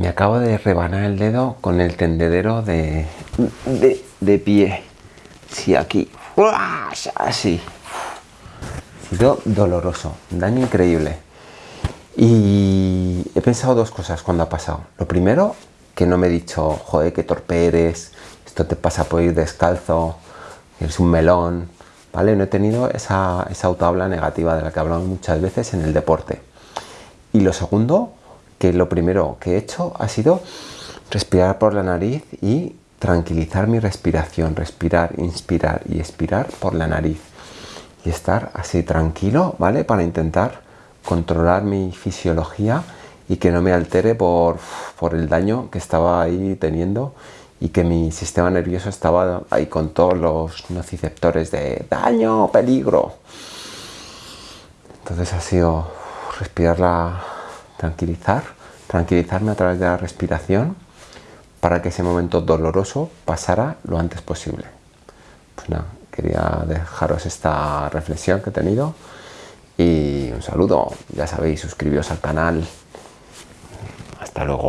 me acabo de rebanar el dedo con el tendedero de, de, pie. Sí, aquí. Así. Ha sido doloroso, daño increíble. Y he pensado dos cosas cuando ha pasado. Lo primero, que no me he dicho, joder, qué torpe eres, esto te pasa por ir descalzo, eres un melón, ¿vale? No he tenido esa, esa negativa de la que hablamos muchas veces en el deporte. Y lo segundo, que lo primero que he hecho ha sido respirar por la nariz y tranquilizar mi respiración, respirar, inspirar y expirar por la nariz y estar así tranquilo, ¿vale? Para intentar controlar mi fisiología y que no me altere por, por el daño que estaba ahí teniendo y que mi sistema nervioso estaba ahí con todos los nociceptores de daño, peligro. Entonces ha sido respirarla, tranquilizar, tranquilizarme a través de la respiración para que ese momento doloroso pasara lo antes posible. Pues nada, quería dejaros esta reflexión que he tenido y un saludo, ya sabéis, suscribiros al canal. Hasta luego.